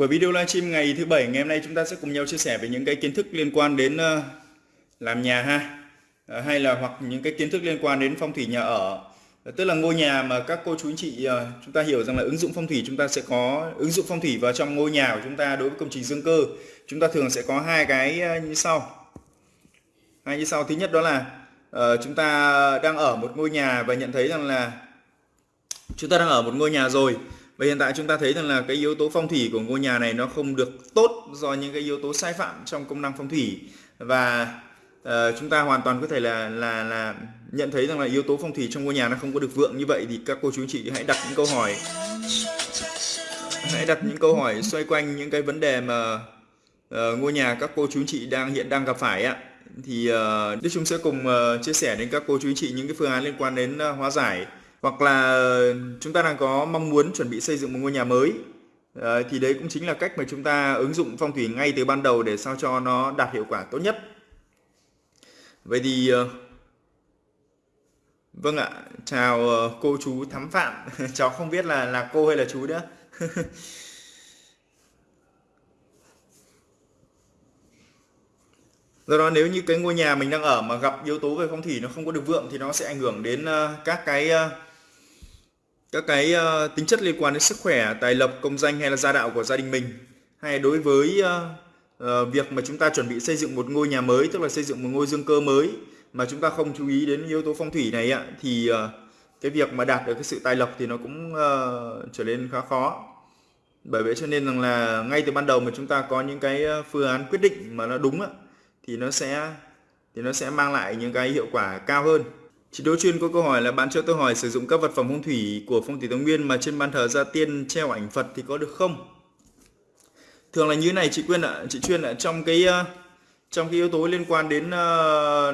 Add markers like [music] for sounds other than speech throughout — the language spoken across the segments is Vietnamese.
Buổi video livestream ngày thứ bảy, ngày hôm nay chúng ta sẽ cùng nhau chia sẻ về những cái kiến thức liên quan đến ờ, làm nhà ha. Ờ, hay là hoặc những cái kiến thức liên quan đến phong thủy nhà ở. Ờ, tức là ngôi nhà mà các cô chú anh chị chúng ta hiểu rằng là ứng dụng phong thủy chúng ta sẽ có, ứng dụng phong thủy vào trong ngôi nhà của chúng ta đối với công trình dương cơ chúng ta thường sẽ có hai cái như sau. Hai như sau. Thứ nhất đó là chúng ta đang ở một ngôi nhà và nhận thấy rằng là, chúng ta đang ở một ngôi nhà rồi và hiện tại chúng ta thấy rằng là cái yếu tố phong thủy của ngôi nhà này nó không được tốt do những cái yếu tố sai phạm trong công năng phong thủy. Và uh, chúng ta hoàn toàn có thể là là là nhận thấy rằng là yếu tố phong thủy trong ngôi nhà nó không có được vượng như vậy thì các cô chú anh chị hãy đặt những câu hỏi. Hãy đặt những câu hỏi xoay quanh những cái vấn đề mà uh, ngôi nhà các cô chú anh chị đang hiện đang gặp phải ạ. Thì uh, Đức Trung sẽ cùng uh, chia sẻ đến các cô chú anh chị những cái phương án liên quan đến uh, hóa giải hoặc là ờ, chúng ta đang có mong muốn chuẩn bị xây dựng một ngôi nhà mới. Ờ, thì đấy cũng chính là cách mà chúng ta ứng dụng phong thủy ngay từ ban đầu để sao cho nó đạt hiệu quả tốt nhất. Vậy thì ờ, vâng ạ. Chào cô chú thắm phạm. [laughs] Cháu không biết là là cô hay là chú nữa. [laughs] Do đó nếu như cái ngôi nhà mình đang ở mà gặp yếu tố về phong thủy nó không có được vượng thì nó sẽ ảnh hưởng đến các cái các cái uh, tính chất liên quan đến sức khỏe, tài lộc, công danh hay là gia đạo của gia đình mình. Hay đối với uh, uh, việc mà chúng ta chuẩn bị xây dựng một ngôi nhà mới, tức là xây dựng một ngôi dương cơ mới mà chúng ta không chú ý đến yếu tố phong thủy này ạ thì uh, cái việc mà đạt được cái sự tài lộc thì nó cũng uh, trở nên khá khó. Bởi vậy cho nên rằng là ngay từ ban đầu mà chúng ta có những cái phương án quyết định mà nó đúng á thì nó sẽ thì nó sẽ mang lại những cái hiệu quả cao hơn. Chị Đỗ Chuyên có câu hỏi là bạn cho tôi hỏi sử dụng các vật phẩm phong thủy của phong thủy Tông Nguyên mà trên ban thờ gia tiên treo ảnh Phật thì có được không? Thường là như thế này chị Quyên ạ, chị Chuyên ạ trong cái ờ, trong cái yếu tố liên quan đến ờ,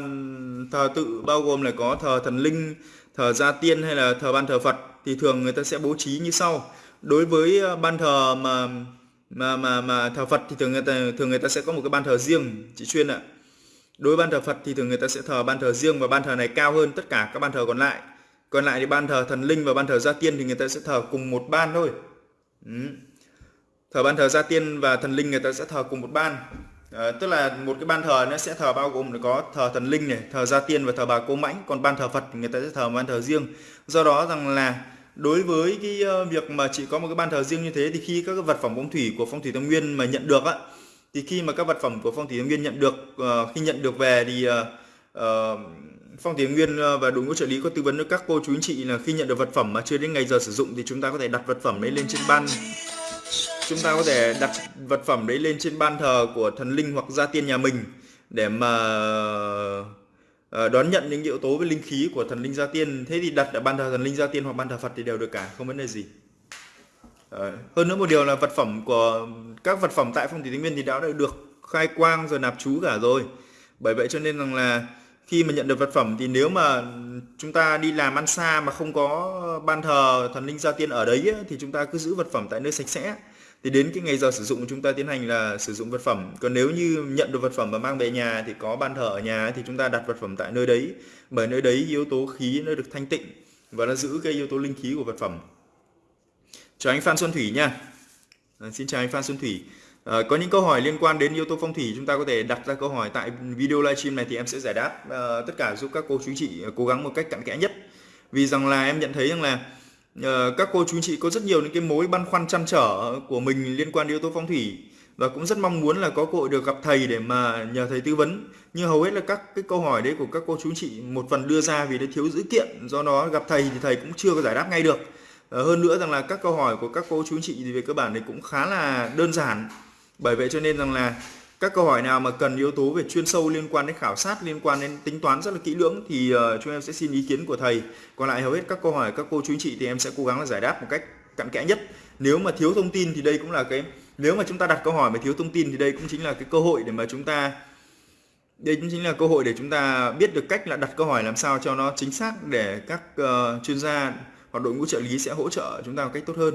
thờ tự bao gồm là có thờ thần linh, thờ gia tiên hay là thờ ban thờ Phật thì thường người ta sẽ bố trí như sau. Đối với ờ, ban thờ mà mà mà mà thờ Phật thì thường người ta thường người ta sẽ có một cái ban thờ riêng chị Chuyên ạ. Đối với ban thờ Phật thì thường người ta sẽ thờ ban thờ riêng và ban thờ này cao hơn tất cả các ban thờ còn lại. Còn lại thì ban thờ thần linh và ban thờ gia tiên thì người ta sẽ thờ cùng một ban thôi. Ừ. Thờ ban thờ gia tiên và thần linh người ta sẽ thờ cùng một ban. à, tức là một cái ban thờ nó sẽ thờ bao gồm có thờ thần linh này, thờ gia tiên và thờ bà cô mãnh, còn ban thờ Phật thì người ta sẽ thờ ban thờ riêng. Do đó rằng là đối với cái việc mà chỉ có một cái ban thờ riêng như thế thì khi các cái vật phẩm phong thủy của phong thủy tâm Nguyên mà nhận được á thì khi mà các vật phẩm của phong thủy Nguyên nhận được ờ, khi nhận được về thì ờ, ờ, phong thủy Nguyên và đội ngũ trợ lý có tư vấn cho các cô chú anh chị là khi nhận được vật phẩm mà chưa đến ngày giờ sử dụng thì chúng ta có thể đặt vật phẩm đấy lên trên ban. Chúng ta có thể đặt vật phẩm đấy lên trên ban thờ của thần linh hoặc gia tiên nhà mình để mà đón nhận những yếu tố với linh khí của thần linh gia tiên. Thế thì đặt ở ban thờ thần linh gia tiên hoặc ban thờ Phật thì đều được cả, không vấn đề gì. Hơn nữa một điều là vật phẩm của các vật phẩm tại phong thủy Tây Nguyên thì đã được khai quang rồi nạp chú cả rồi. Bởi vậy cho nên rằng là khi mà nhận được vật phẩm thì nếu mà chúng ta đi làm ăn xa mà không có ban thờ thần linh gia tiên ở đấy ấy, thì chúng ta cứ giữ vật phẩm tại nơi sạch sẽ. Thì đến cái ngày giờ sử dụng chúng ta tiến hành là sử dụng vật phẩm. Còn nếu như nhận được vật phẩm và mang về nhà thì có ban thờ ở nhà thì chúng ta đặt vật phẩm tại nơi đấy. Bởi nơi đấy yếu tố khí nó được thanh tịnh và nó giữ cái yếu tố linh khí của vật phẩm. Chào anh Phan Xuân Thủy nha à, xin chào anh Phan Xuân Thủy. À, có những câu hỏi liên quan đến yếu tố phong thủy chúng ta có thể đặt ra câu hỏi tại video livestream này thì em sẽ giải đáp. À, tất cả giúp các cô chú chị cố gắng một cách cặn kẽ nhất. Vì rằng là em nhận thấy rằng là à, các cô chú chị có rất nhiều những cái mối băn khoăn chăn trở của mình liên quan đến yếu tố phong thủy. Và cũng rất mong muốn là có cơ hội được gặp thầy để mà nhờ thầy tư vấn. Nhưng hầu hết là các cái câu hỏi đấy của các cô chú chị một phần đưa ra vì nó thiếu dữ kiện. Do đó gặp thầy thì thầy cũng chưa có giải đáp ngay được. Ờ, hơn nữa rằng là các câu hỏi của các cô chú anh chị thì về cơ bản thì cũng khá là đơn giản. Bởi vậy cho nên rằng là các câu hỏi nào mà cần yếu tố về chuyên sâu liên quan đến khảo sát liên quan đến tính toán rất là kỹ lưỡng thì ờ, chúng em sẽ xin ý kiến của thầy. Còn lại hầu hết các câu hỏi các cô chú anh chị thì em sẽ cố gắng là giải đáp một cách cặn kẽ nhất. Nếu mà thiếu thông tin thì đây cũng là cái nếu mà chúng ta đặt câu hỏi mà thiếu thông tin thì đây cũng chính là cái cơ hội để mà chúng ta đây cũng chính là cơ hội để chúng ta biết được cách là đặt câu hỏi làm sao cho nó chính xác để các uh, chuyên gia hoặc đội ngũ trợ lý sẽ hỗ trợ chúng ta một cách tốt hơn.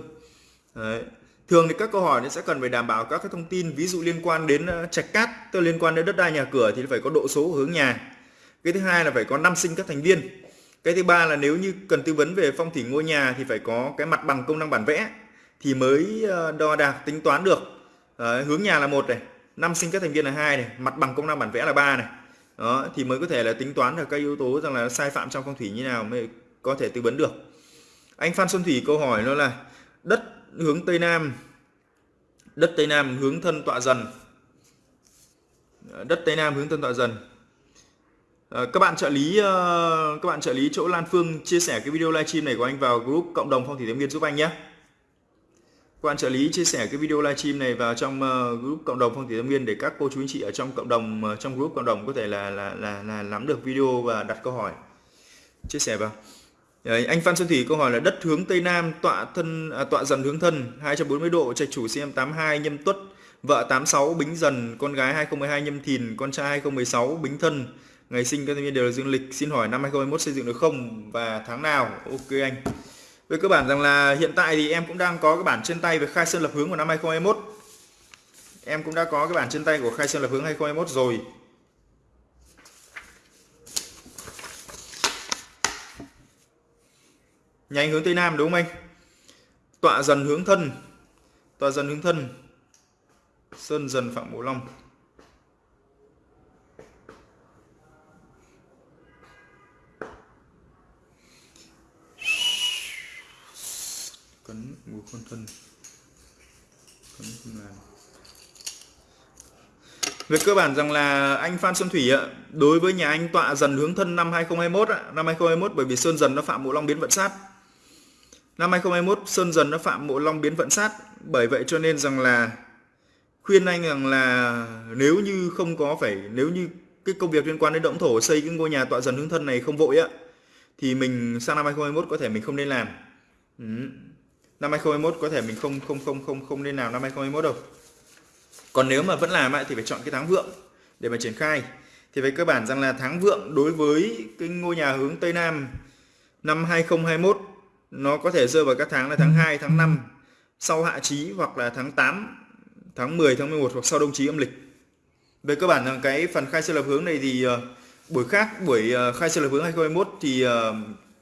Đấy. thường thì các câu hỏi nó sẽ cần phải đảm bảo các cái thông tin ví dụ liên quan đến ờ, trạch cát tức liên quan đến đất đai nhà cửa thì phải có độ số hướng nhà. Cái thứ hai là phải có năm sinh các thành viên. Cái thứ ba là nếu như cần tư vấn về phong thủy ngôi nhà thì phải có cái mặt bằng công năng bản vẽ thì mới ờ, đo đạc tính toán được. Đấy, hướng nhà là một này năm sinh các thành viên là hai này mặt bằng công năng bản vẽ là ba này. Đó thì mới có thể là tính toán được các yếu tố rằng là sai phạm trong phong thủy như nào mới có thể tư vấn được anh Phan Xuân Thủy câu hỏi nó là đất hướng Tây Nam đất Tây Nam hướng thân tọa dần. Đất Tây Nam hướng thân tọa dần. À, các bạn trợ lý ờ, các bạn trợ lý chỗ Lan Phương chia sẻ cái video livestream này của anh vào group cộng đồng phong thủy thái nguyên giúp anh nhé. Các bạn trợ lý chia sẻ cái video livestream này vào trong ờ, group cộng đồng phong thủy tâm nguyên để các cô chú anh chị ở trong cộng đồng trong group cộng đồng có thể là là là, là nắm được video và đặt câu hỏi. Chia sẻ vào. Đấy, anh Phan Xuân Thủy câu hỏi là đất hướng Tây Nam tọa thân à, tọa dần hướng thân 240 độ trạch chủ CM 82 nhâm tuất vợ 86 bính dần con gái 2012 nhâm thìn con trai 2016 bính thân. Ngày sinh các thành viên đều là dương lịch xin hỏi năm 2021 xây dựng được không và tháng nào? Ok anh. Về cơ bản rằng là hiện tại thì em cũng đang có cái bản trên tay về khai sơn lập hướng của năm 2021 em cũng đã có cái bản trên tay của khai sơn lập hướng 2021 rồi. Nhanh hướng tây nam đúng không anh? Tọa dần hướng thân. Tọa dần hướng thân. Sơn dần phạm bố long. Cấn ngũ con thân. Cấn không làm về cơ bản rằng là anh Phan Xuân Thủy ạ, đối với nhà anh tọa dần hướng thân năm 2021 ạ, năm 2021 bởi vì Sơn dần nó phạm mộ long biến vận sát. Năm 2021 Sơn dần nó phạm mộ long biến vận sát, bởi vậy cho nên rằng là khuyên anh rằng là nếu như không có phải nếu như cái công việc liên quan đến động thổ xây cái ngôi nhà tọa dần hướng thân này không vội á thì mình sang năm 2021 có thể mình không nên làm. Ừ. Năm 2021 có thể mình không không không không không nên làm năm 2021 đâu. Còn nếu mà vẫn làm thì phải chọn cái tháng vượng để mà triển khai. Thì về cơ bản rằng là tháng vượng đối với cái ngôi nhà hướng Tây Nam năm 2021 nó có thể rơi vào các tháng là tháng 2, tháng 5 sau hạ chí hoặc là tháng 8, tháng 10, tháng 11 hoặc sau đông chí âm lịch. Về cơ bản là cái phần khai sơ lập hướng này thì uh, buổi khác buổi uh, khai sơ lập hướng 2021 thì uh,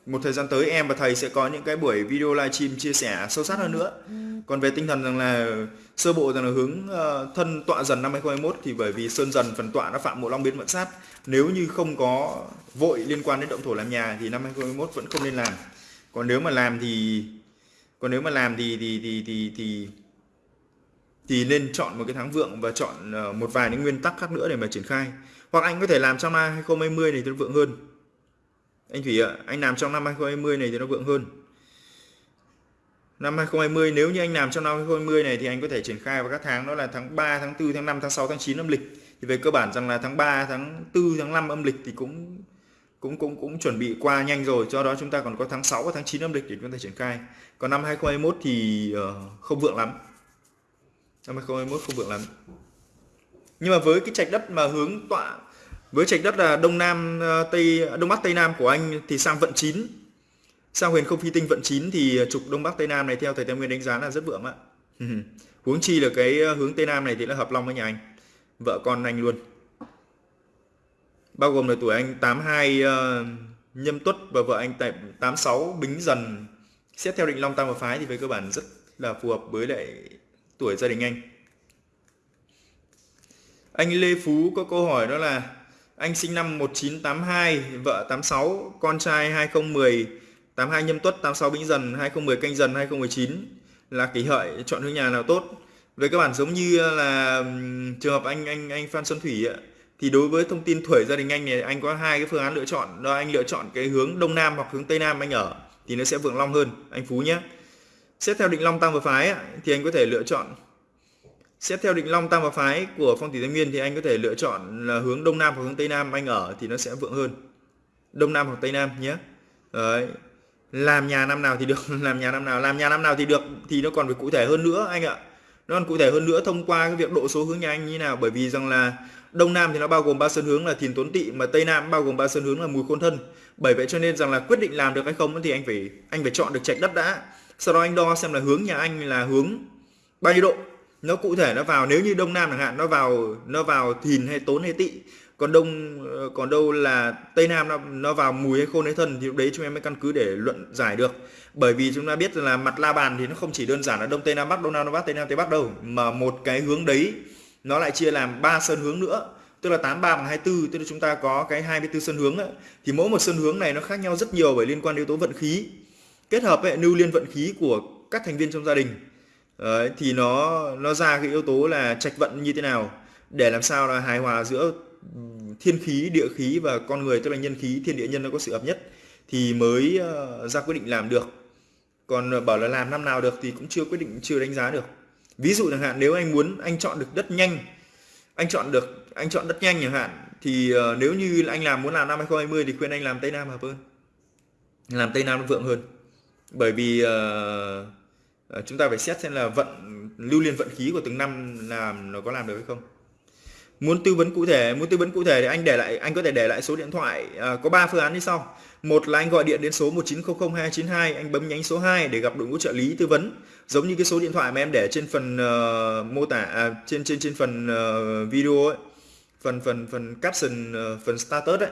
một thời gian tới em và thầy sẽ có những cái buổi video livestream chia sẻ sâu sát hơn nữa. Còn về tinh thần rằng là sơ bộ rằng là hướng thân tọa dần năm 2021 thì bởi vì sơn dần phần tọa nó phạm mộ long biến vận sát. Nếu như không có vội liên quan đến động thổ làm nhà thì năm 2021 vẫn không nên làm còn nếu mà làm thì còn nếu mà làm thì thì thì thì thì thì nên chọn một cái tháng vượng và chọn ờ, một vài những nguyên tắc khác nữa để mà triển khai hoặc anh có thể làm trong năm 2020 này thì nó vượng hơn anh Thủy ạ, anh làm trong năm 2020 này thì nó vượng hơn. Năm 2020 nếu như anh làm trong năm 2020 này thì anh có thể triển khai vào các tháng đó là tháng 3, tháng 4, tháng 5, tháng 6, tháng 9 âm lịch. Thì về cơ bản rằng là tháng 3, tháng 4, tháng 5 âm lịch thì cũng cũng cũng cũng chuẩn bị qua nhanh rồi, do đó chúng ta còn có tháng 6 và tháng 9 âm lịch để chúng ta triển khai. Còn năm 2021 thì uh, không vượng lắm. Năm 2021 không vượng lắm. Nhưng mà với cái trạch đất mà hướng tọa với trạch đất là đông nam ờ, tây đông bắc tây nam của anh thì sang vận 9 sang huyền không phi tinh vận 9 thì trục đông bắc tây nam này theo thầy Tam Nguyên đánh giá là rất vượng ạ [laughs] huống chi là cái ờ, hướng tây nam này thì là hợp long với nhà anh vợ con anh luôn bao gồm là tuổi anh 82 uh, ờ, nhâm tuất và vợ anh tại 86 bính dần. Xét theo định long tam và phái thì về cơ bản rất là phù hợp với lại tuổi gia đình anh. Anh Lê Phú có câu hỏi đó là anh sinh năm 1982, vợ 86, con trai 2010, 82 nhâm tuất, 86 bính dần, 2010 canh dần, 2019 là kỷ hợi chọn hướng nhà nào tốt. Về cơ bản giống như là trường hợp anh anh anh Phan Xuân Thủy ạ thì đối với thông tin tuổi gia đình anh này anh có hai cái phương án lựa chọn đó anh lựa chọn cái hướng đông nam hoặc hướng tây nam anh ở thì nó sẽ vượng long hơn anh Phú nhé. Xét theo định long tam và phái thì anh có thể lựa chọn Xét theo định long tam và phái của phong thủy tây nguyên thì anh có thể lựa chọn là hướng đông nam hoặc hướng tây nam anh ở thì nó sẽ vượng hơn. Đông nam hoặc tây nam nhé. Đấy. Làm nhà năm nào thì được, [laughs] làm nhà năm nào, làm nhà năm nào thì được thì nó còn phải cụ thể hơn nữa anh ạ. Nó còn cụ thể hơn nữa thông qua cái việc độ số hướng nhà anh như nào bởi vì rằng là đông nam thì nó bao gồm ba sơn hướng là thìn tuấn tỵ mà tây nam bao gồm ba sơn hướng là mùi khôn thân. Bởi vậy cho nên rằng là quyết định làm được hay không thì anh phải anh phải chọn được trạch đất đã. Sau đó anh đo xem là hướng nhà anh là hướng bao nhiêu độ nó cụ thể nó vào, nếu như đông nam chẳng hạn, nó vào nó vào thìn hay tốn hay tỵ còn đông ờ, còn đâu là tây nam nó nó vào mùi hay khôn hay thân thì lúc đấy chúng em mới căn cứ để luận giải được bởi vì chúng ta biết là mặt la bàn thì nó không chỉ đơn giản là đông tây nam bắc, đông nam đông bắc, tây nam tây bắc đâu, mà một cái hướng đấy nó lại chia làm ba sơn hướng nữa tức là 83 bằng 24 tức là chúng ta có cái 24 sơn hướng ấy. thì mỗi một sơn hướng này nó khác nhau rất nhiều bởi liên quan đến yếu tố vận khí. Kết hợp với lưu liên vận khí của các thành viên trong gia đình. Đấy, thì nó nó ra cái yếu tố là trạch vận như thế nào để làm sao là hài hòa giữa thiên khí địa khí và con người tức là nhân khí thiên địa nhân nó có sự hợp nhất thì mới ờ, ra quyết định làm được. Còn ờ, bảo là làm năm nào được thì cũng chưa quyết định chưa đánh giá được ví dụ chẳng hạn nếu anh muốn anh chọn được đất nhanh anh chọn được anh chọn đất nhanh chẳng hạn thì uh, nếu như anh làm muốn làm năm 2020 thì khuyên anh làm tây nam hợp hơn. Làm tây nam nó vượng hơn. Bởi vì uh, chúng ta phải xét xem là vận lưu liên vận khí của từng năm làm nó có làm được hay không muốn tư vấn cụ thể muốn tư vấn cụ thể thì anh để lại anh có thể để lại số điện thoại à, có 3 phương án như sau. Một là anh gọi điện đến số 19002292 anh bấm nhánh số 2 để gặp đội ngũ trợ lý tư vấn. Giống như cái số điện thoại mà em để trên phần uh, mô tả à, trên trên trên phần uh, video ấy phần phần phần caption uh, phần status ấy.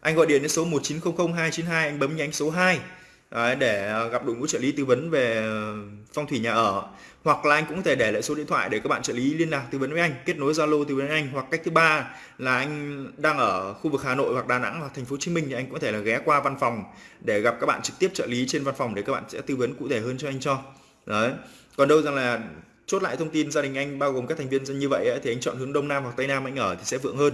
Anh gọi điện đến số 19002292 anh bấm nhánh số 2 Đấy, để à, gặp đội ngũ trợ lý tư vấn về ờ, phong thủy nhà ở. Hoặc là anh cũng có thể để lại số điện thoại để các bạn trợ lý liên lạc tư vấn với anh kết nối zalo tư vấn với anh. Hoặc cách thứ ba là anh đang ở khu vực hà nội hoặc đà nẵng hoặc thành phố hồ chí minh thì anh cũng có thể là ghé qua văn phòng để gặp các bạn trực tiếp trợ lý trên văn phòng để các bạn sẽ tư vấn cụ thể hơn cho anh cho. Đấy. Còn đâu rằng là chốt lại thông tin gia đình anh bao gồm các thành viên như vậy ấy, thì anh chọn hướng đông nam hoặc tây nam anh ở thì sẽ vượng hơn.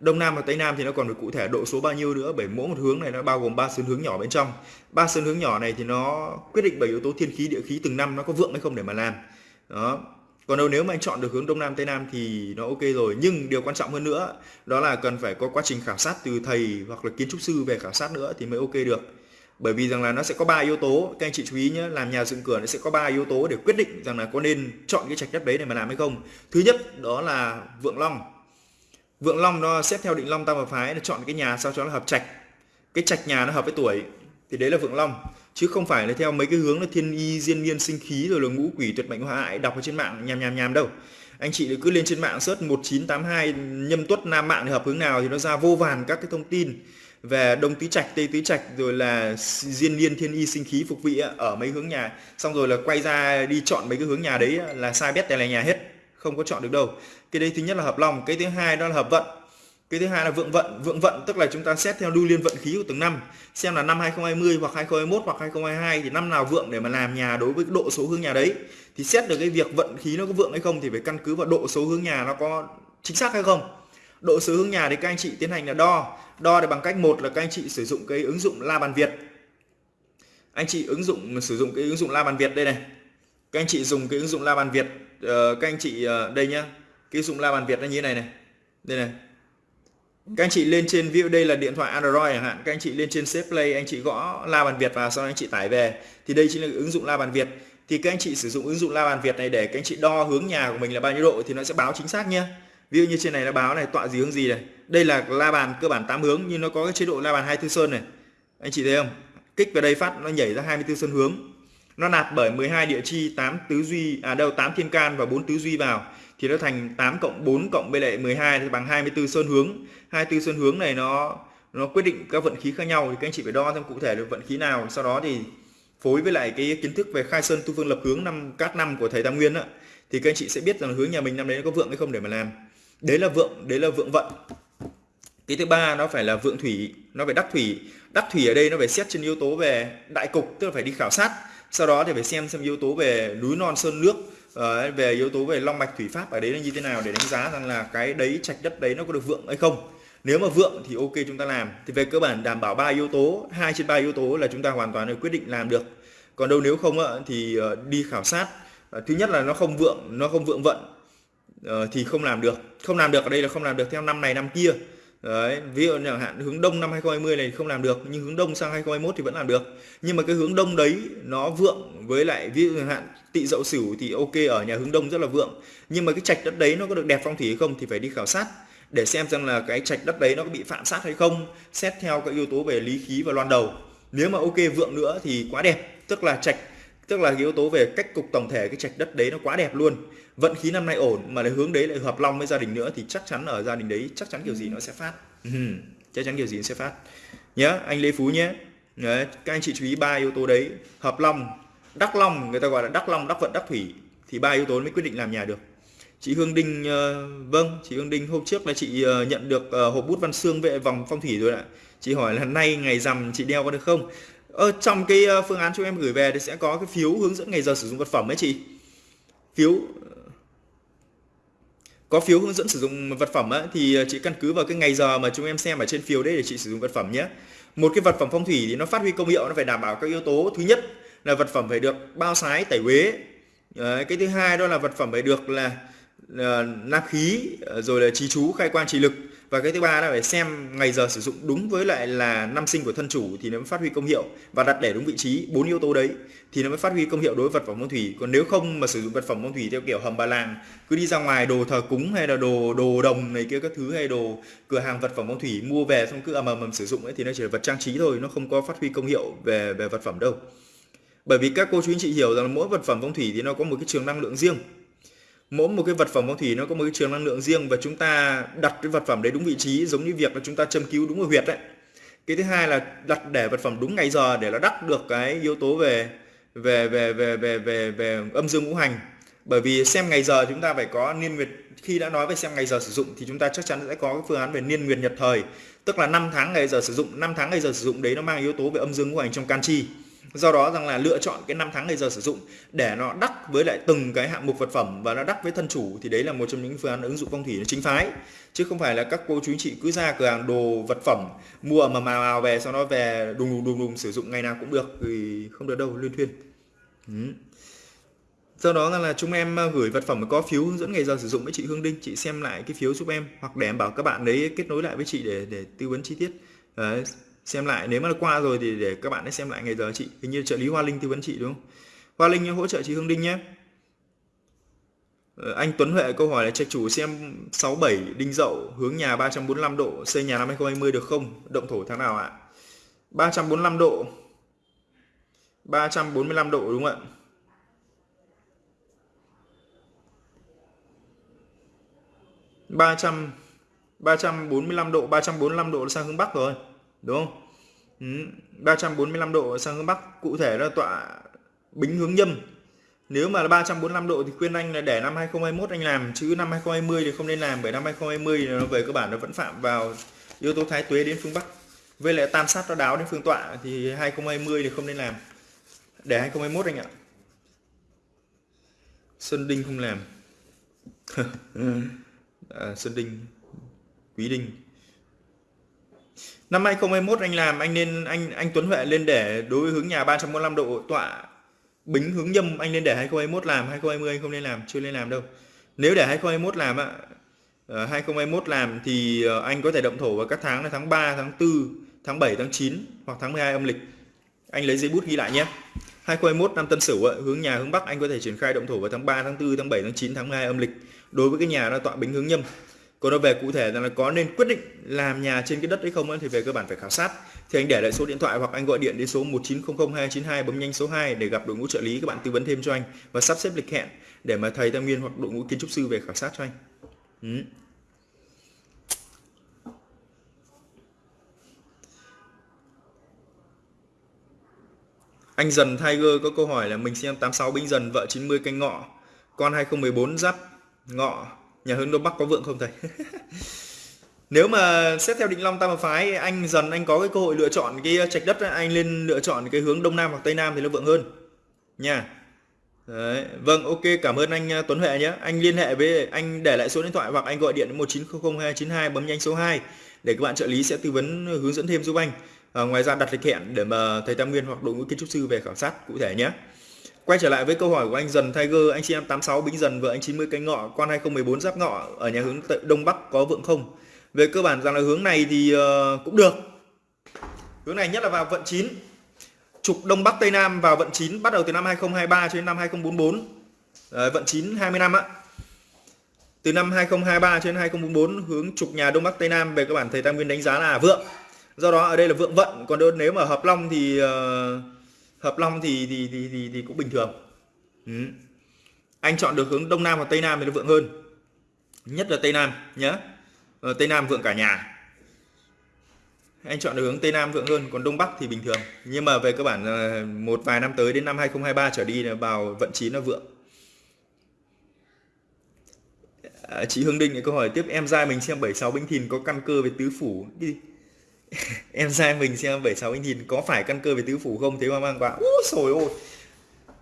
Đông Nam và Tây Nam thì nó còn được cụ thể độ số bao nhiêu nữa bởi mỗi một hướng này nó bao gồm ba sơn hướng nhỏ bên trong. Ba sơn hướng nhỏ này thì nó quyết định bởi yếu tố thiên khí địa khí từng năm nó có vượng hay không để mà làm. Đó. Còn đâu nếu mà anh chọn được hướng Đông Nam Tây Nam thì nó ok rồi, nhưng điều quan trọng hơn nữa đó là cần phải có quá trình khảo sát từ thầy hoặc là kiến trúc sư về khảo sát nữa thì mới ok được. Bởi vì rằng là nó sẽ có ba yếu tố, các anh chị chú ý nhé, làm nhà dựng cửa nó sẽ có ba yếu tố để quyết định rằng là có nên chọn cái trạch đất đấy để mà làm hay không. Thứ nhất đó là vượng long Vượng Long nó xét theo định Long tam hợp phái, nó chọn cái nhà sao cho nó hợp trạch. Cái trạch nhà nó hợp với tuổi, thì đấy là Vượng Long chứ không phải là theo mấy cái hướng là thiên y, diên niên, sinh khí, rồi là ngũ quỷ, tuyệt mệnh, hóa hại, đọc ở trên mạng, nhàm nhàm nhàm đâu. Anh chị cứ lên trên mạng search 1982 nhâm tuất, nam mạng thì hợp hướng nào thì nó ra vô vàn các cái thông tin về đông tứ trạch, tây tứ trạch, rồi là diên niên, thiên y, sinh khí, phục vị ở mấy hướng nhà xong rồi là quay ra đi chọn mấy cái hướng nhà đấy là sai bét tè là nhà hết không có chọn được đâu. Cái đấy thứ nhất là hợp lòng, cái thứ hai đó là hợp vận. Cái thứ hai là vượng vận. Vượng vận tức là chúng ta xét theo lưu liên vận khí của từng năm. Xem là năm 2020 hoặc 2021 hoặc 2022 thì năm nào vượng để mà làm nhà đối với độ số hướng nhà đấy. Thì xét được cái việc vận khí nó có vượng hay không thì phải căn cứ vào độ số hướng nhà nó có chính xác hay không. Độ số hướng nhà thì các anh chị tiến hành là đo. Đo để bằng cách một là các anh chị sử dụng cái ứng dụng la bàn việt. Anh chị ứng dụng, sử dụng cái ứng dụng la bàn việt đây này. Các anh chị dùng cái ứng dụng la bàn việt uh, các anh chị uh, đây nhá. Cái ứng dụng la bàn việt nó như thế này này. Đây này. Các anh chị lên trên ví dụ đây là điện thoại Android chẳng hạn các anh chị lên trên Safe Play anh chị gõ la bàn Việt vào sau đó anh chị tải về. Thì đây chính là ứng dụng la bàn Việt. Thì các anh chị sử dụng ứng dụng la bàn Việt này để các anh chị đo hướng nhà của mình là bao nhiêu độ thì nó sẽ báo chính xác nhá. Ví dụ như trên này nó báo này tọa gì hướng gì này. Đây là la bàn cơ bản 8 hướng nhưng nó có cái chế độ la bàn 24 sơn này. Anh chị thấy không? Kích vào đây phát nó nhảy ra 24 sơn hướng nó nạp bởi 12 địa chi 8 tứ duy à đâu 8 thiên can và 4 tứ duy vào. Thì nó thành 8 cộng 4 cộng với lại 12 thì bằng 24 sơn hướng. 24 sơn hướng này nó nó quyết định các vận khí khác nhau. Thì các anh chị phải đo xem cụ thể được vận khí nào. Sau đó thì phối với lại cái kiến thức về khai sơn tu phương lập hướng năm, các năm của thầy Tam Nguyên á, thì các anh chị sẽ biết rằng hướng nhà mình năm đấy nó có vượng hay không để mà làm. Đấy là vượng, đấy là vượng vận. Cái thứ ba nó phải là vượng thủy, nó phải đắc thủy. Đắc thủy ở đây nó phải xét trên yếu tố về đại cục, tức là phải đi khảo sát sau đó thì phải xem xem yếu tố về núi non, sơn nước ờ, về yếu tố về long mạch, thủy pháp ở đấy là như thế nào để đánh giá rằng là cái đấy trạch đất đấy nó có được vượng hay không. Nếu mà vượng thì ok chúng ta làm. Thì về cơ bản đảm bảo ba yếu tố, hai trên ba yếu tố là chúng ta hoàn toàn quyết định làm được. Còn đâu nếu không thì ờ, đi khảo sát. Ờ, thứ nhất là nó không vượng, nó không vượng vận thì không làm được. Không làm được ở đây là không làm được theo năm này năm kia. Đấy, ví dụ chẳng hạn hướng đông năm 2020 này không làm được nhưng hướng đông sang 2021 thì vẫn làm được. Nhưng mà cái hướng đông đấy nó vượng với lại ví dụ chẳng hạn tỵ dậu sửu thì ok ở nhà hướng đông rất là vượng. Nhưng mà cái trạch đất đấy nó có được đẹp phong thủy hay không thì phải đi khảo sát để xem rằng là cái trạch đất đấy nó có bị phạm sát hay không xét theo các yếu tố về lý khí và loan đầu. Nếu mà ok vượng nữa thì quá đẹp tức là trạch tức là yếu tố về cách cục tổng thể cái trạch đất đấy nó quá đẹp luôn. Vận khí năm nay ổn mà lại hướng đấy lại hợp long với gia đình nữa thì chắc chắn ở gia đình đấy chắc chắn kiểu gì nó sẽ phát. Ừ, chắc chắn kiểu gì nó sẽ phát. Nhớ anh Lê Phú nhé. Đấy các anh chị chú ý ba yếu tố đấy. Hợp long đắc long người ta gọi là đắc long đắc vận đắc thủy thì ba yếu tố mới quyết định làm nhà được. Chị Hương Đinh uh, vâng chị Hương Đinh hôm trước là chị uh, nhận được uh, hộp bút văn xương vệ vòng phong thủy rồi ạ. Chị hỏi là nay ngày rằm chị đeo có được không ờ, trong cái ờ, phương án chúng em gửi về thì sẽ có cái phiếu hướng dẫn ngày giờ sử dụng vật phẩm ấy chị. Phiếu ờ, có phiếu hướng dẫn sử dụng vật phẩm ấy, thì ờ, chị căn cứ vào cái ngày giờ mà chúng em xem ở trên phiếu đấy để chị sử dụng vật phẩm nhé. Một cái vật phẩm phong thủy thì nó phát huy công hiệu nó phải đảm bảo các yếu tố. Thứ nhất là vật phẩm phải được bao sái tẩy uế. Cái thứ hai đó là vật phẩm phải được là uh, nam khí rồi là trí chú khai quang trì lực và cái thứ ba là phải xem ngày giờ sử dụng đúng với lại là năm sinh của thân chủ thì nó mới phát huy công hiệu. Và đặt để đúng vị trí, bốn yếu tố đấy, thì nó mới phát huy công hiệu đối với vật phẩm phong thủy. Còn nếu không mà sử dụng vật phẩm phong thủy theo kiểu hầm bà làng, cứ đi ra ngoài đồ thờ cúng hay là đồ đồ đồng này kia các thứ hay đồ cửa hàng vật phẩm phong thủy mua về xong cứ ầm ầm ầm sử dụng ấy, thì nó chỉ là vật trang trí thôi, nó không có phát huy công hiệu về về vật phẩm đâu. Bởi vì các cô chú anh chị hiểu rằng mỗi vật phẩm phong thủy thì nó có một cái trường năng lượng riêng mỗi một cái vật phẩm phong thủy nó có một cái trường năng lượng riêng và chúng ta đặt cái vật phẩm đấy đúng vị trí, giống như việc là chúng ta châm cứu đúng ở huyệt đấy. Cái thứ hai là đặt để vật phẩm đúng ngày giờ để nó đắc được cái yếu tố về về về về về về về âm dương ngũ hành. Bởi vì xem ngày giờ chúng ta phải có niên nguyệt, khi đã nói về xem ngày giờ sử dụng thì chúng ta chắc chắn sẽ có cái phương án về niên nguyệt nhật thời. Tức là 5 tháng ngày giờ sử dụng 5 tháng ngày giờ sử dụng đấy nó mang yếu tố về âm dương ngũ hành trong can chi do đó rằng là lựa chọn cái năm tháng ngày giờ sử dụng để nó đắc với lại từng cái hạng mục vật phẩm và nó đắc với thân chủ thì đấy là một trong những phương án ứng dụng phong thủy chính phái. Chứ không phải là các cô chú chị cứ ra cửa hàng đồ vật phẩm, mua mà màu màu về sau đó về đùng đùng đùng đùng sử dụng ngày nào cũng được thì không được đâu liên thuyên. Ừ. do đó là chúng em ờ, gửi vật phẩm có phiếu hướng dẫn ngày giờ sử dụng với chị Hương Đinh, chị xem lại cái phiếu giúp em hoặc để em bảo các bạn đấy kết nối lại với chị để để tư vấn chi tiết. Đấy xem lại, nếu mà qua rồi thì để các bạn ấy xem lại ngày giờ chị. Hình như trợ lý Hoa Linh tư vấn chị, đúng không? Hoa Linh hỗ trợ chị Hương Đinh nhé. Ờ, anh Tuấn Huệ câu hỏi là trạch chủ xem 67 đinh dậu hướng nhà 345 độ, xây nhà năm 2020 được không? Động thổ tháng nào ạ? 345 độ. 345 độ, đúng không ạ? ba trăm ba trăm bốn mươi lăm độ, ba trăm bốn mươi lăm độ sang hướng bắc rồi đúng không? Ừ, 345 độ sang hướng Bắc cụ thể là tọa bính hướng nhâm. Nếu mà là 345 độ thì khuyên anh là để năm 2021 anh làm chứ năm 2020 thì không nên làm bởi năm 2020 thì nó về cơ bản nó vẫn phạm vào yếu tố thái tuế đến phương Bắc. Với lại tam sát nó đáo đến phương tọa thì 2020 thì không nên làm. Để 2021 anh ạ. Xuân Đinh không làm. [laughs] À, Xuân Đinh Quý Đinh. Năm 2021 anh làm, anh nên, anh anh Tuấn Huệ lên để đối với hướng nhà 345 độ tọa bính hướng nhâm, anh nên để 2021 làm 2020 anh không nên làm, chưa nên làm đâu. Nếu để 2021 làm ạ 2021 ờ, làm thì ờ, anh có thể động thổ vào các tháng là tháng 3 tháng 4 tháng 7 tháng 9 hoặc tháng 12 âm lịch. Anh lấy giấy bút ghi lại nhé. 2021 năm Tân Sửu hướng nhà hướng Bắc anh có thể triển khai động thổ vào tháng 3 tháng 4 tháng 7 tháng 9 tháng 12 âm lịch. Đối với cái nhà nó tọa bính hướng nhâm còn nó về cụ thể là có nên quyết định làm nhà trên cái đất đấy không thì về cơ bản phải khảo sát. Thì anh để lại số điện thoại hoặc anh gọi điện đến số 1900292 bấm nhanh số 2 để gặp đội ngũ trợ lý. Các bạn tư vấn thêm cho anh và sắp xếp lịch hẹn để mà thầy tam nguyên hoặc đội ngũ kiến trúc sư về khảo sát cho anh. Ừ. Anh dần Tiger có câu hỏi là mình xem 86 binh dần, vợ 90 canh ngọ. Con 2014 giáp ngọ nhà hướng đông bắc có vượng không thầy [laughs] nếu mà xét theo định long tam hợp phái anh dần anh có cái cơ hội lựa chọn cái uh, trạch đất anh lên lựa chọn cái hướng đông nam hoặc tây nam thì nó vượng hơn nha Đấy. Vâng, ok, cảm ơn anh uh, Tuấn Huệ nhé. Anh liên hệ với anh để lại số điện thoại hoặc anh gọi điện đến 1900292 bấm nhanh số 2 để các bạn trợ lý sẽ tư vấn uh, hướng dẫn thêm giúp anh. À, ngoài ra đặt lịch hẹn để mà thầy Tam Nguyên hoặc đội ngũ kiến trúc sư về khảo sát cụ thể nhé. Quay trở lại với câu hỏi của anh Dần Tiger, anh chị em 86 Bính Dần vợ anh 90 canh ngọ, quan 2014 giáp ngọ ở nhà hướng Đông Bắc có vượng không? Về cơ bản rằng là hướng này thì ờ, cũng được. Hướng này nhất là vào vận 9. Trục Đông Bắc Tây Nam vào vận 9 bắt đầu từ năm 2023 cho đến năm 2044. Đấy, vận 9 20 năm ạ. Từ năm 2023 cho đến 2044 hướng trục nhà Đông Bắc Tây Nam về cơ bản thầy Tam Nguyên đánh giá là vượng. Do đó ở đây là vượng vận, còn nếu mà hợp long thì uh, hợp long thì thì thì thì, thì cũng bình thường. Ừ. anh chọn được hướng đông nam và tây nam thì nó vượng hơn. Nhất là tây nam nhé ờ, tây nam vượng cả nhà. Anh chọn được hướng Tây Nam vượng hơn còn Đông Bắc thì bình thường. Nhưng mà về cơ bản một vài năm tới đến năm 2023 trở đi là vào vận chín nó vượng. À, chị Hương Đinh câu hỏi tiếp em trai mình xem 76 binh thìn có căn cơ về tứ phủ đi. [laughs] em sai mình xem 76 binh thìn có phải căn cơ về tứ phủ không? Thế mà mang quá ôi rồi ôi.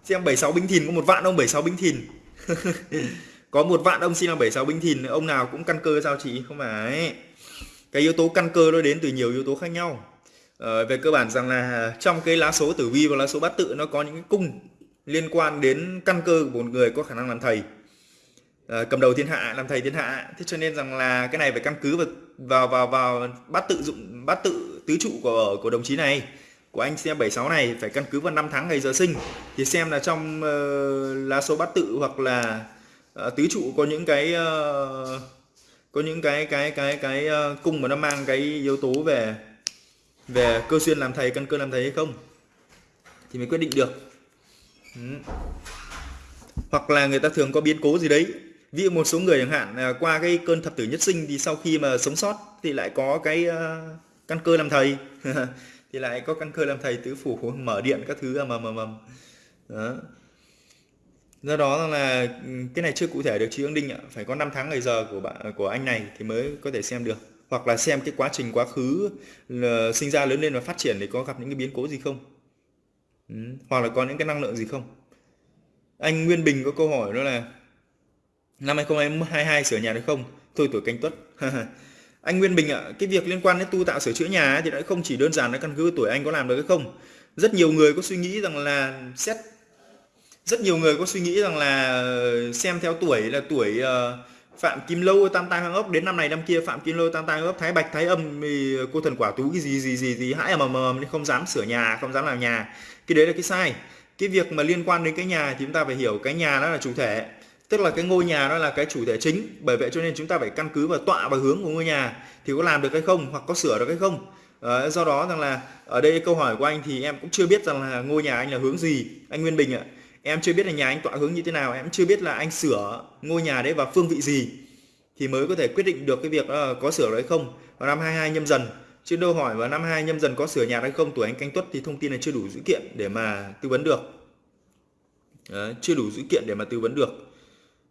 Xem 76 binh thìn có một vạn ông 76 binh thìn. [laughs] Có một vạn ông xin là 76 binh thìn ông nào cũng căn cơ sao chị? Không phải. Cái yếu tố căn cơ nó đến từ nhiều yếu tố khác nhau. Ờ, về cơ bản rằng là trong cái lá số tử vi và lá số bát tự nó có những cái cung liên quan đến căn cơ của một người có khả năng làm thầy. Ờ, cầm đầu thiên hạ làm thầy thiên hạ. Thế cho nên rằng là cái này phải căn cứ vào vào vào, vào bát tự dụng bát tự tứ trụ của của đồng chí này của anh xem 76 này phải căn cứ vào năm tháng ngày giờ sinh. Thì xem là trong uh, lá số bát tự hoặc là uh, tứ trụ có những cái uh, có những cái cái cái cái uh, cung mà nó mang cái yếu tố về về cơ xuyên làm thầy căn cơ làm thầy hay không thì mới quyết định được. Ừ. hoặc là người ta thường có biến cố gì đấy ví dụ một số người chẳng hạn à, qua cái cơn thập tử nhất sinh thì sau khi mà sống sót thì lại có cái uh, căn cơ làm thầy. [laughs] Thì lại có căn cơ làm thầy tứ phủ mở điện các thứ à, mầm mầm mầm. Đó. Do đó là ừ, cái này chưa cụ thể được chị Hương Đinh ạ. Phải có 5 tháng ngày giờ của bạn của anh này thì mới có thể xem được. Hoặc là xem cái quá trình quá khứ là sinh ra lớn lên và phát triển thì có gặp những cái biến cố gì không. Ừ. hoặc là có những cái năng lượng gì không. Anh Nguyên Bình có câu hỏi đó là năm 2022 sửa nhà được không? Thôi tuổi canh tuất. [laughs] Anh Nguyên Bình ạ cái việc liên quan đến tu tạo sửa chữa nhà thì đã không chỉ đơn giản là căn cứ tuổi anh có làm được hay không. Rất nhiều người có suy nghĩ rằng là xét rất nhiều người có suy nghĩ rằng là ờ, xem theo tuổi là tuổi uh, Phạm Kim Lâu tam tai hoang ốc. Đến năm này năm kia Phạm Kim Lâu tam tai hoang ốc Thái Bạch Thái Âm thì cô thần quả tú cái gì gì gì gì hãi mà mờ nên không dám sửa nhà không dám làm nhà. Cái đấy là cái sai. Cái việc mà liên quan đến cái nhà thì chúng ta phải hiểu cái nhà nó là chủ thể tức là cái ngôi nhà nó là cái chủ thể chính. Bởi vậy cho nên chúng ta phải căn cứ vào tọa và hướng của ngôi nhà thì có làm được hay không hoặc có sửa được hay không. À, do đó rằng là ở đây câu hỏi của anh thì em cũng chưa biết rằng là ngôi nhà anh là hướng gì anh Nguyên Bình ạ. Em chưa biết là nhà anh tọa hướng như thế nào em chưa biết là anh sửa ngôi nhà đấy vào phương vị gì thì mới có thể quyết định được cái việc uh, có sửa hay không. Vào năm 22 nhâm dần chứ đâu hỏi vào năm 22 nhâm dần có sửa nhà hay không tuổi anh canh tuất thì thông tin này chưa đủ dữ kiện để mà tư vấn được. Đấy, chưa đủ dữ kiện để mà tư vấn được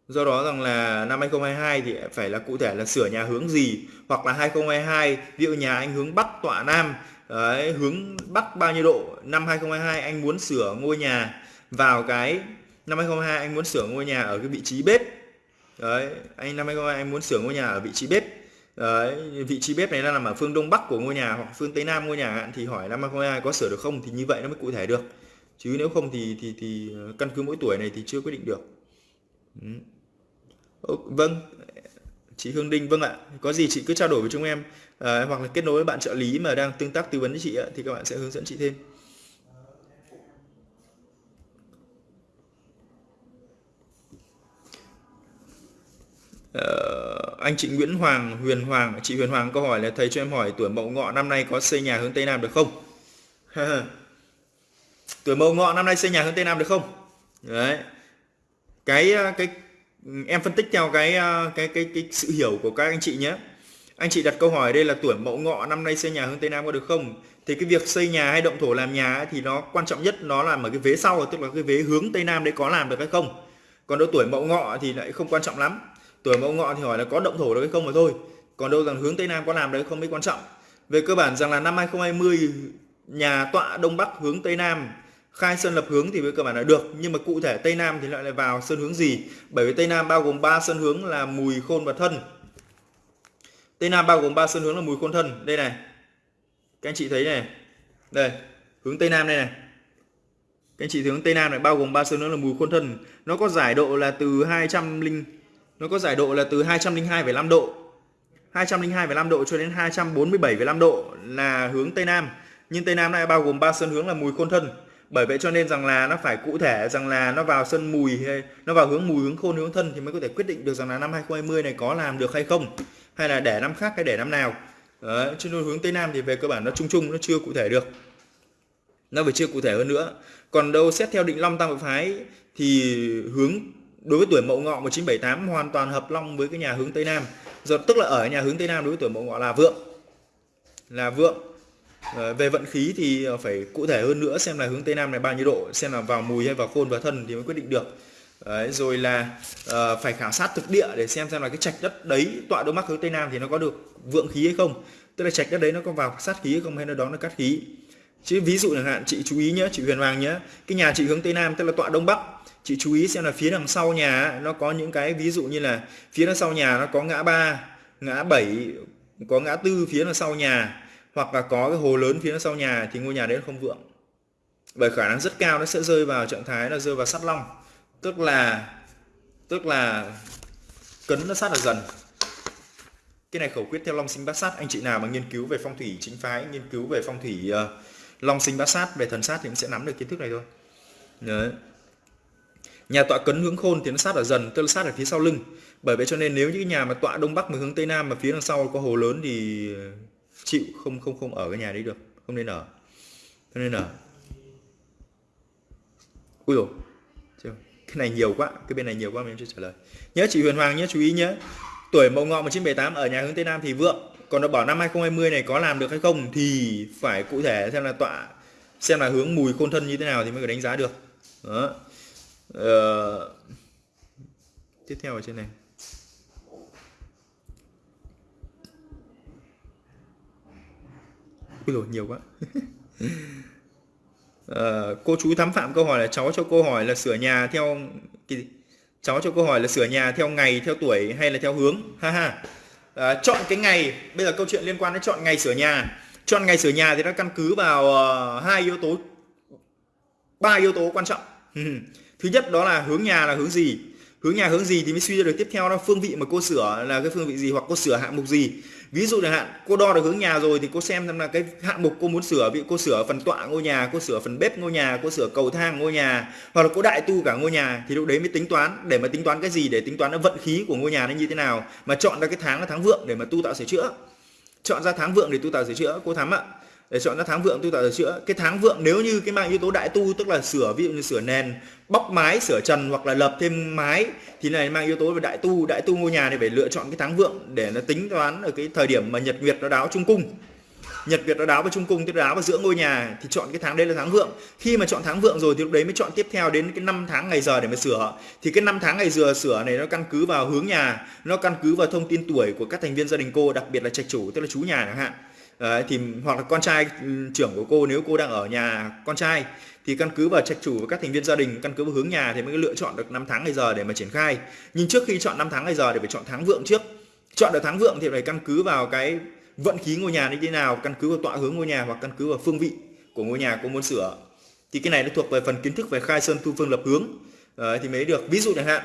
do đó rằng là năm 2022 thì phải là cụ thể là sửa nhà hướng gì hoặc là 2022 ví dụ nhà anh hướng bắc tọa nam đấy, hướng bắc bao nhiêu độ năm 2022 anh muốn sửa ngôi nhà vào cái năm 2022 anh muốn sửa ngôi nhà ở cái vị trí bếp đấy anh năm 2022 anh muốn sửa ngôi nhà ở vị trí bếp đấy vị trí bếp này là nằm ở phương đông bắc của ngôi nhà hoặc phương tây nam ngôi nhà thì hỏi năm 2022 có sửa được không thì như vậy nó mới cụ thể được chứ nếu không thì thì thì ờ, căn cứ mỗi tuổi này thì chưa quyết định được ừ vâng chị Hương Đinh vâng ạ có gì chị cứ trao đổi với chúng em à, hoặc là kết nối với bạn trợ lý mà đang tương tác tư vấn với chị ạ, thì các bạn sẽ hướng dẫn chị thêm Uh, anh chị Nguyễn Hoàng, Huyền Hoàng, chị Huyền Hoàng câu hỏi là thầy cho em hỏi tuổi Mậu Ngọ năm nay có xây nhà hướng Tây Nam được không? [laughs] tuổi Mậu Ngọ năm nay xây nhà hướng Tây Nam được không? Đấy. Cái à, cái em phân tích theo cái ờ, cái cái cái sự hiểu của các anh chị nhé. Anh chị đặt câu hỏi đây là tuổi Mậu Ngọ năm nay xây nhà hướng Tây Nam có được không? Thì cái việc xây nhà hay động thổ làm nhà ấy, thì nó quan trọng nhất nó là ở cái vế sau tức là cái vế hướng Tây Nam đấy có làm được hay không? Còn đâu tuổi Mậu Ngọ thì lại không quan trọng lắm tuổi mậu ngọ thì hỏi là có động thổ được hay không mà thôi còn đâu rằng hướng tây nam có làm đấy không mới quan trọng về cơ bản rằng là năm 2020 nhà tọa đông bắc hướng tây nam khai sơn lập hướng thì với cơ bản là được nhưng mà cụ thể tây nam thì lại lại vào sơn hướng gì? Bởi vì tây nam bao gồm 3 sơn hướng là mùi khôn và thân. Tây nam bao gồm 3 sơn hướng là mùi khôn thân. Đây này. Các anh chị thấy này. Đây hướng tây nam đây này. Các anh chị hướng tây nam này bao gồm 3 sơn hướng là mùi khôn thân. Nó có giải độ là từ 200 linh nó có giải độ là từ 202,5 độ. 202,5 độ cho đến 247,5 độ là hướng Tây Nam. Nhưng Tây Nam này bao gồm ba sơn hướng là mùi khôn thân bởi vậy cho nên rằng là nó phải cụ thể rằng là nó vào sân mùi hay nó vào hướng mùi hướng khôn hướng thân thì mới có thể quyết định được rằng là năm 2020 này có làm được hay không hay là để năm khác hay để năm nào Đấy, chứ hướng Tây Nam thì về cơ bản nó chung chung nó chưa cụ thể được nó phải chưa cụ thể hơn nữa còn đâu xét theo định long tam hợp phái thì hướng đối với tuổi Mậu Ngọ 1978 hoàn toàn hợp long với cái nhà hướng Tây Nam. rồi tức là ở nhà hướng Tây Nam đối với tuổi Mậu Ngọ là vượng. Là vượng. Ờ, về vận khí thì ờ, phải cụ thể hơn nữa xem là hướng tây nam này bao nhiêu độ xem là vào mùi hay vào khôn và thân thì mới quyết định được. Đấy, rồi là uh, phải khảo sát thực địa để xem xem là cái trạch đất đấy tọa đông bắc hướng tây nam thì nó có được vượng khí hay không. Tức là trạch đất đấy nó có vào sát khí hay không hay nó đón nó cắt khí. Chứ ví dụ chẳng hạn chị chú ý nhé chị huyền hoàng nhé cái nhà chị hướng tây nam tức là tọa đông bắc chị chú ý xem là phía đằng sau nhà nó có những cái ví dụ như là phía đằng sau nhà nó có ngã ba ngã bảy có ngã tư phía đằng sau nhà hoặc là có cái hồ lớn phía sau nhà thì ngôi nhà đấy không vượng. Bởi khả năng rất cao nó sẽ rơi vào trạng thái là rơi vào sắt long. Tức là tức là cấn nó sát là dần. Cái này khẩu quyết theo long sinh bát sát. Anh chị nào mà nghiên cứu về phong thủy chính phái nghiên cứu về phong thủy uh, long sinh bát sát về thần sát thì cũng sẽ nắm được kiến thức này thôi. Đấy. nhà tọa cấn hướng khôn thì nó sát ở dần tức là sát ở phía sau lưng. Bởi vậy cho nên nếu những nhà mà tọa đông bắc mà hướng tây nam mà phía đằng sau có hồ lớn thì chịu, không không không ở cái nhà đấy được, không nên ở, không nên ở. Ui rồi cái này nhiều quá, cái bên này nhiều quá mình chưa trả lời. Nhớ chị Huyền Hoàng nhớ, chú ý nhé tuổi Mậu Ngọ 1978 ở nhà hướng Tây Nam thì vượng, còn nó bảo năm 2020 này có làm được hay không thì phải cụ thể xem là tọa, xem là hướng mùi khôn thân như thế nào thì mới có đánh giá được. Đó. Ờ... tiếp theo ở trên này. Ui rồi nhiều quá. À, [laughs] cô chú thám phạm câu hỏi là cháu cho câu hỏi là sửa nhà theo cái gì? cháu cho câu hỏi là sửa nhà theo ngày theo tuổi hay là theo hướng? Ha ha. À, chọn cái ngày. Bây giờ câu chuyện liên quan đến chọn ngày sửa nhà. Chọn ngày sửa nhà thì nó căn cứ vào uh, hai yếu tố ba yếu tố quan trọng. [laughs] Thứ nhất đó là hướng nhà là hướng gì? Hướng nhà hướng gì thì mới suy ra được tiếp theo là phương vị mà cô sửa là cái phương vị gì hoặc cô sửa hạng mục gì. Ví dụ chẳng hạn, cô đo được hướng nhà rồi thì cô xem xem là cái hạng mục cô muốn sửa. Ví cô sửa phần tọa ngôi nhà, cô sửa phần bếp ngôi nhà, cô sửa cầu thang ngôi nhà, hoặc là cô đại tu cả ngôi nhà thì lúc đấy mới tính toán. Để mà tính toán cái gì? Để tính toán nó vận khí của ngôi nhà nó như thế nào. Mà chọn ra cái tháng là tháng vượng để mà tu tạo sửa chữa. Chọn ra tháng vượng để tu tạo sửa chữa. Cô thắm ạ để chọn ra tháng vượng tôi tạo sửa chữa. Cái tháng vượng nếu như cái mang yếu tố đại tu, tức là sửa, ví dụ như sửa nền, bóc mái, sửa trần hoặc là lập thêm mái, thì này mang yếu tố về đại tu. Đại tu ngôi nhà thì phải lựa chọn cái tháng vượng để nó tính toán ở cái thời điểm mà nhật nguyệt nó đáo trung cung. Nhật việt nó đáo vào trung cung, tức đáo vào giữa ngôi nhà, thì chọn cái tháng đây là tháng vượng. Khi mà chọn tháng vượng rồi thì lúc đấy mới chọn tiếp theo đến cái năm tháng ngày giờ để mà sửa. Thì cái năm tháng ngày giờ sửa này nó căn cứ vào hướng nhà, nó căn cứ vào thông tin tuổi của các thành viên gia đình cô, đặc biệt là trạch chủ, tức là chú nhà chẳng hạn. Đấy, thì hoặc là con trai ừ, trưởng của cô nếu cô đang ở nhà con trai thì căn cứ vào trạch chủ và các thành viên gia đình căn cứ vào hướng nhà thì mới lựa chọn được năm tháng ngày giờ để mà triển khai. Nhưng trước khi chọn năm tháng ngày giờ thì phải chọn tháng vượng trước. Chọn được tháng vượng thì phải căn cứ vào cái vận khí ngôi nhà như thế nào căn cứ vào tọa hướng ngôi nhà hoặc căn cứ vào phương vị của ngôi nhà cô muốn sửa. Thì cái này nó thuộc về phần kiến thức về khai sơn tu phương lập hướng. Đấy, thì mới được. Ví dụ chẳng hạn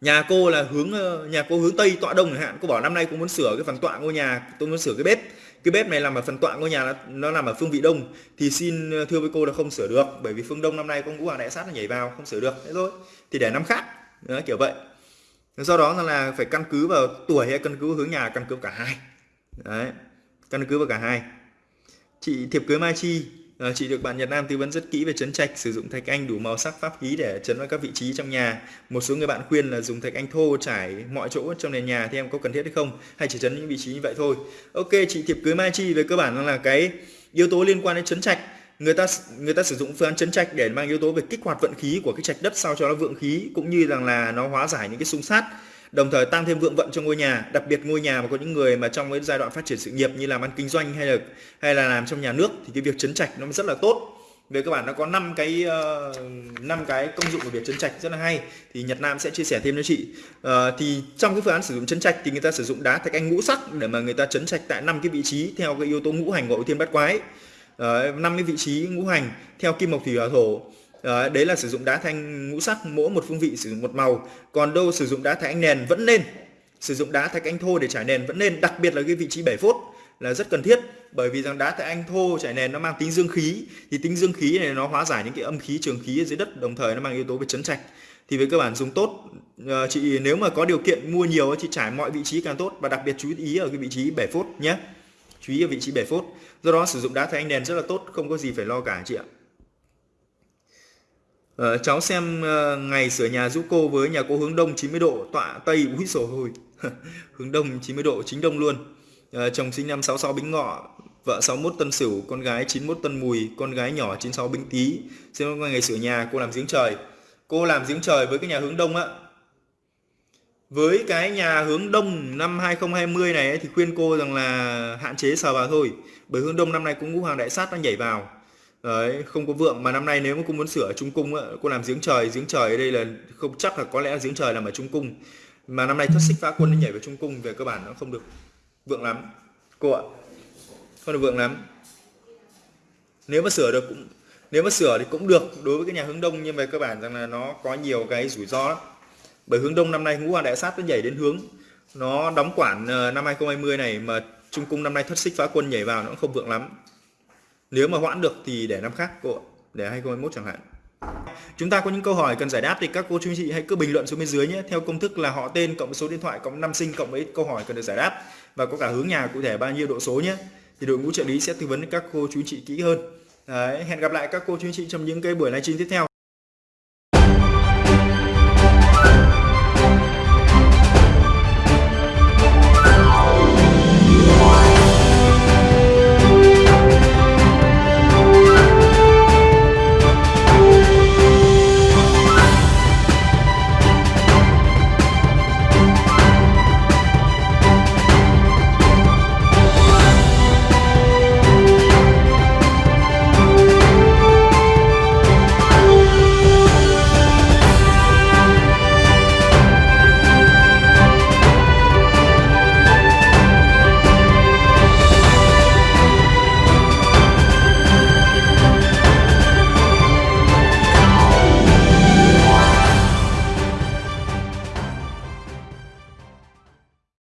nhà cô là hướng ờ, nhà cô hướng tây tọa đông chẳng hạn cô bảo năm nay cô muốn sửa cái phần tọa ngôi nhà tôi muốn sửa cái bếp cái bếp này làm ở phần tọa ngôi nhà nó, nó nằm ở phương vị đông. Thì xin ờ, thưa với cô là không sửa được bởi vì phương đông năm nay con ngũ hoàng đại sát nó nhảy vào không sửa được. Thế thôi. Thì để năm khác. Đó, kiểu vậy. Do đó là phải căn cứ vào tuổi hay căn cứ hướng nhà căn cứ cả hai. Đấy. Căn cứ vào cả hai. Chị thiệp cưới mai chi À, chị được bạn Nhật Nam tư vấn rất kỹ về chấn trạch, sử dụng thạch anh đủ màu sắc pháp khí để chấn vào các vị trí trong nhà. Một số người bạn khuyên là dùng thạch anh thô trải mọi chỗ trong nền nhà thì em có cần thiết hay không? Hay chỉ chấn những vị trí như vậy thôi? Ok, chị thiệp cưới Mai Chi về cơ bản là cái yếu tố liên quan đến chấn trạch người ta người ta sử dụng phương án chấn trạch để mang yếu tố về kích hoạt vận khí của cái trạch đất sao cho nó vượng khí cũng như rằng là nó hóa giải những cái xung sát đồng thời tăng thêm vượng vận cho ngôi nhà đặc biệt ngôi nhà mà có những người mà trong cái giai đoạn phát triển sự nghiệp như làm ăn kinh doanh hay là hay là làm trong nhà nước thì cái việc chấn trạch nó rất là tốt. Về cơ bản nó có 5 cái ờ, năm uh, cái công dụng của việc chấn trạch rất là hay thì Nhật Nam sẽ chia sẻ thêm cho chị. Uh, thì trong cái phương án sử dụng chấn trạch thì người ta sử dụng đá thạch anh ngũ sắc để mà người ta chấn trạch tại năm cái vị trí theo cái yếu tố ngũ hành ngộ thiên bát quái. Ờ, năm uh, cái vị trí ngũ hành theo kim mộc thủy hỏa thổ đó đấy là sử dụng đá thanh ngũ sắc, mỗi một phương vị sử dụng một màu. Còn đâu sử dụng đá thạch anh nền vẫn nên. Sử dụng đá thạch anh thô để trải nền vẫn nên, đặc biệt là cái vị trí 7 phút là rất cần thiết. Bởi vì rằng đá thạch anh thô trải nền nó mang tính dương khí. Thì tính dương khí này nó hóa giải những cái âm khí, trường khí ở dưới đất, đồng thời nó mang yếu tố về chấn trạch. Thì với cơ bản dùng tốt. Ờ, chị nếu mà có điều kiện mua nhiều chị trải mọi vị trí càng tốt và đặc biệt chú ý ở cái vị trí 7 phút nhé. Chú ý ở vị trí 7 phút do đó sử dụng đá thạch anh nền rất là tốt, không có gì phải lo cả chị ạ. Uh, cháu xem uh, ngày sửa nhà giúp cô với nhà cô hướng đông 90 độ, tọa tây úi sổ hồi. [laughs] hướng đông 90 độ, chính đông luôn. Uh, chồng sinh năm 66 Bính Ngọ, vợ 61 tân sửu con gái 91 tân mùi con gái nhỏ 96 bính tý. Xem ngày sửa nhà cô làm giếng trời. Cô làm giếng trời với cái nhà hướng đông á. Với cái nhà hướng đông năm 2020 này ấy, thì khuyên cô rằng là hạn chế sờ vào thôi. Bởi hướng đông năm nay cũng ngũ hoàng đại sát đang nhảy vào đấy, không có vượng. Mà năm nay nếu mà cô muốn sửa trung cung cô làm giếng trời giếng trời ở đây là không chắc là có lẽ giếng trời làm ở trung cung. Mà năm nay thất xích phá quân nó nhảy vào trung cung, về cơ bản nó không được vượng lắm. Cô ạ, không được vượng lắm. Nếu mà sửa được cũng, nếu mà sửa thì cũng được đối với cái nhà hướng đông, nhưng về cơ bản rằng là nó có nhiều cái rủi ro lắm. Bởi hướng đông năm nay ngũ hoàng đại sát nó nhảy đến hướng, nó đóng quản ờ, năm 2020 này mà trung cung năm nay thất xích phá quân nhảy vào nó cũng không vượng lắm nếu mà hoãn được thì để năm khác cô để 2021 chẳng hạn. Chúng ta có những câu hỏi cần giải đáp thì các cô chú anh chị hãy cứ bình luận xuống bên dưới nhé. Theo công thức là họ tên cộng số điện thoại cộng năm sinh cộng với câu hỏi cần được giải đáp và có cả hướng nhà cụ thể bao nhiêu độ số nhé. Thì đội ngũ trợ lý sẽ tư vấn các cô chú anh chị kỹ hơn. Đấy, hẹn gặp lại các cô chú anh chị trong những cái buổi livestream tiếp theo.